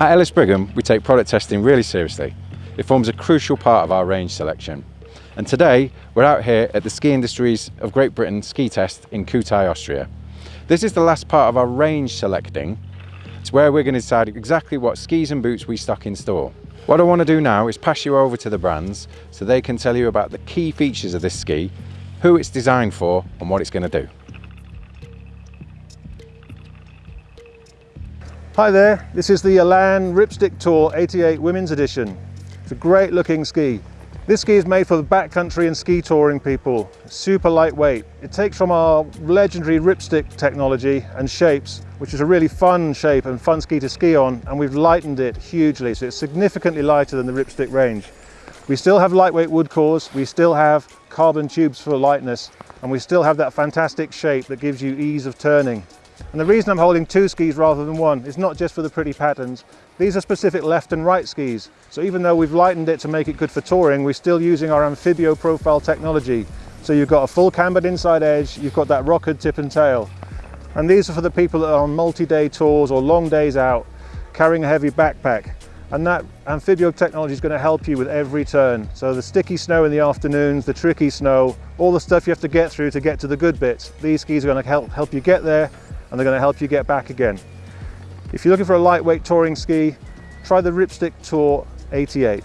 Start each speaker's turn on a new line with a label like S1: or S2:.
S1: At Ellis Brigham, we take product testing really seriously. It forms a crucial part of our range selection. And today, we're out here at the Ski Industries of Great Britain ski test in Kühtai, Austria. This is the last part of our range selecting. It's where we're going to decide exactly what skis and boots we stock in store. What I want to do now is pass you over to the brands so they can tell you about the key features of this ski, who it's designed for and what it's going to do.
S2: Hi there, this is the Elan Ripstick Tour 88 Women's Edition. It's a great looking ski. This ski is made for the backcountry and ski touring people. Super lightweight. It takes from our legendary ripstick technology and shapes, which is a really fun shape and fun ski to ski on, and we've lightened it hugely, so it's significantly lighter than the ripstick range. We still have lightweight wood cores, we still have carbon tubes for lightness, and we still have that fantastic shape that gives you ease of turning. And the reason I'm holding two skis rather than one is not just for the pretty patterns. These are specific left and right skis. So even though we've lightened it to make it good for touring, we're still using our Amphibio profile technology. So you've got a full cambered inside edge, you've got that rockered tip and tail. And these are for the people that are on multi-day tours or long days out, carrying a heavy backpack. And that Amphibio technology is going to help you with every turn. So the sticky snow in the afternoons, the tricky snow, all the stuff you have to get through to get to the good bits. These skis are going to help, help you get there and they're going to help you get back again. If you're looking for a lightweight touring ski, try the Ripstick Tour 88.